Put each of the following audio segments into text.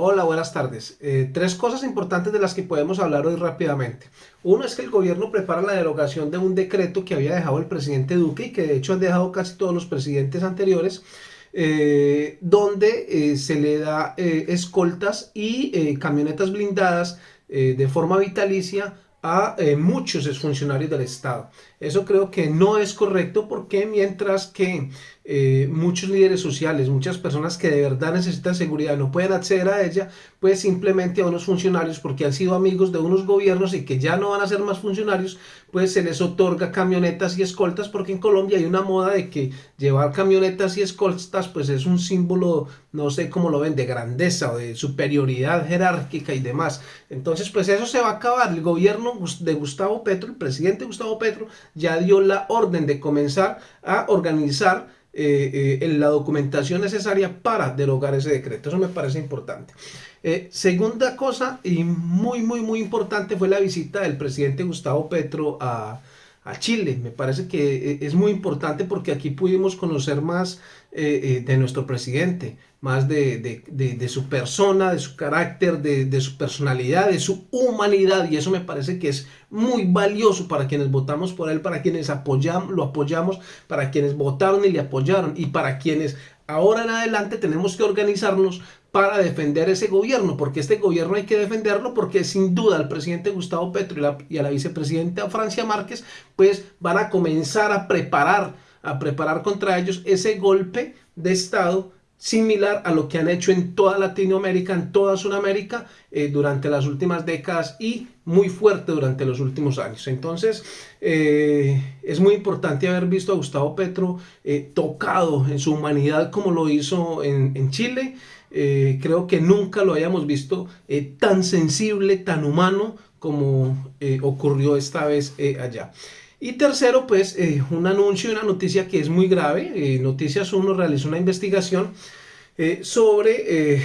Hola, buenas tardes. Eh, tres cosas importantes de las que podemos hablar hoy rápidamente. Uno es que el gobierno prepara la derogación de un decreto que había dejado el presidente Duque y que de hecho han dejado casi todos los presidentes anteriores, eh, donde eh, se le da escoltas y camionetas blindadas de forma vitalicia a muchos exfuncionarios del Estado. Eso creo que no es correcto porque mientras que eh, muchos líderes sociales, muchas personas que de verdad necesitan seguridad no pueden acceder a ella, pues simplemente a unos funcionarios porque han sido amigos de unos gobiernos y que ya no van a ser más funcionarios, pues se les otorga camionetas y escoltas porque en Colombia hay una moda de que llevar camionetas y escoltas pues es un símbolo, no sé cómo lo ven, de grandeza o de superioridad jerárquica y demás. Entonces pues eso se va a acabar. El gobierno de Gustavo Petro, el presidente Gustavo Petro, ya dio la orden de comenzar a organizar eh, eh, la documentación necesaria para derogar ese decreto. Eso me parece importante. Eh, segunda cosa, y muy, muy, muy importante, fue la visita del presidente Gustavo Petro a, a Chile. Me parece que es muy importante porque aquí pudimos conocer más eh, eh, de nuestro presidente, más de, su persona, de su carácter, de, su personalidad, de su humanidad. Y eso me parece que es muy valioso para quienes votamos por él, para quienes apoyamos, lo apoyamos, para quienes votaron y le apoyaron. Y para quienes ahora en adelante tenemos que organizarnos para defender ese gobierno, porque este gobierno hay que defenderlo porque sin duda el presidente Gustavo Petro y, a la vicepresidenta Francia Márquez pues van a comenzar a preparar, a preparar contra ellos ese golpe de Estado similar a lo que han hecho en toda Latinoamérica, en toda Sudamérica eh, durante las últimas décadas y muy fuerte durante los últimos años. Entonces eh, es muy importante haber visto a Gustavo Petro eh, tocado en su humanidad como lo hizo en, en Chile. creo que nunca lo hayamos visto tan sensible, tan humano como ocurrió esta vez allá. Y tercero, pues eh, un anuncio y una noticia que es muy grave. Eh, Noticias 1 realizó una investigación eh, sobre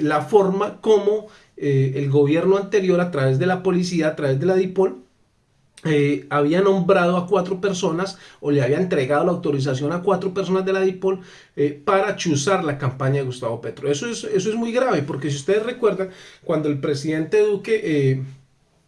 la forma como el gobierno anterior a través de la policía, a través de la DIPOL, había nombrado a cuatro personas o le había entregado la autorización a cuatro personas de la DIPOL para chuzar la campaña de Gustavo Petro. Eso es, eso es muy grave porque si ustedes recuerdan, cuando el presidente Duque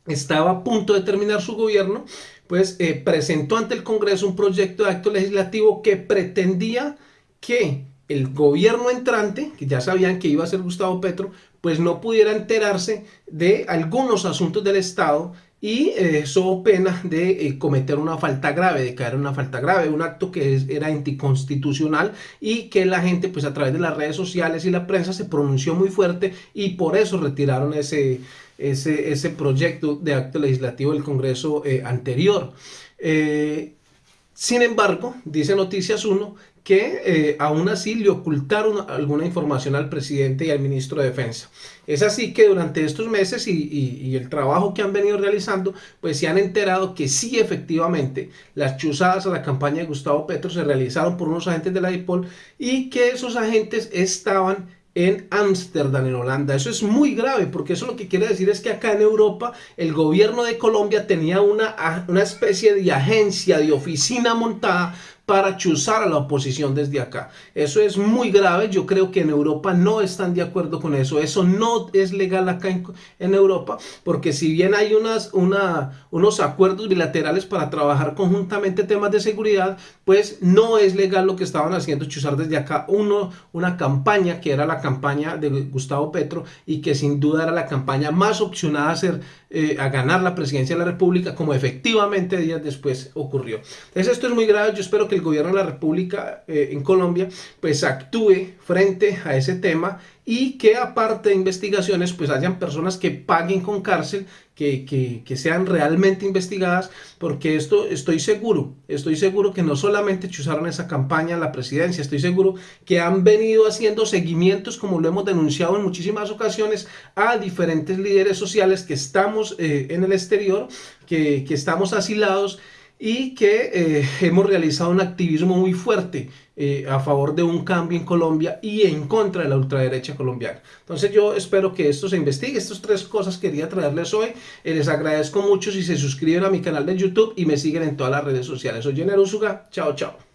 estaba a punto de terminar su gobierno, pues eh, presentó ante el Congreso un proyecto de acto legislativo que pretendía que el gobierno entrante, que ya sabían que iba a ser Gustavo Petro, pues no pudiera enterarse de algunos asuntos del Estado y eso eh, pena de eh, cometer una falta grave, de caer en una falta grave, un acto que era anticonstitucional y que la gente pues a través de las redes sociales y la prensa se pronunció muy fuerte y por eso retiraron ese, ese, ese proyecto de acto legislativo del Congreso eh, anterior. Eh, sin embargo, dice Noticias 1 que eh, aún así le ocultaron alguna información al presidente y al ministro de Defensa. Es así que durante estos meses y, el trabajo que han venido realizando, pues se han enterado que sí efectivamente las chuzadas a la campaña de Gustavo Petro se realizaron por unos agentes de la DIPOL y que esos agentes estaban en Ámsterdam, en Holanda. Eso es muy grave porque eso lo que quiere decir es que acá en Europa el gobierno de Colombia tenía una, una especie de agencia, de oficina montada para chuzar a la oposición desde acá. Eso es muy grave, yo creo que en Europa no están de acuerdo con eso, eso no es legal acá en, Europa, porque si bien hay unas, una, unos acuerdos bilaterales para trabajar conjuntamente temas de seguridad, pues no es legal lo que estaban haciendo chuzar desde acá uno, una campaña que era la campaña de Gustavo Petro y que sin duda era la campaña más opcionada a, ser, eh, a ganar la presidencia de la República, como efectivamente días después ocurrió. Entonces esto es muy grave, yo espero que el gobierno de la República eh, en Colombia pues actúe frente a ese tema y que aparte de investigaciones pues hayan personas que paguen con cárcel, que, que, sean realmente investigadas, porque esto estoy seguro, estoy seguro que no solamente chuzaron esa campaña en la presidencia, estoy seguro que han venido haciendo seguimientos, como lo hemos denunciado en muchísimas ocasiones, a diferentes líderes sociales que estamos eh, en el exterior, que, que estamos asilados, y que eh, hemos realizado un activismo muy fuerte eh, a favor de un cambio en Colombia y en contra de la ultraderecha colombiana. Entonces yo espero que esto se investigue, estas tres cosas quería traerles hoy, eh, les agradezco mucho si se suscriben a mi canal de YouTube y me siguen en todas las redes sociales. Soy Jenner Usuga, chao chao.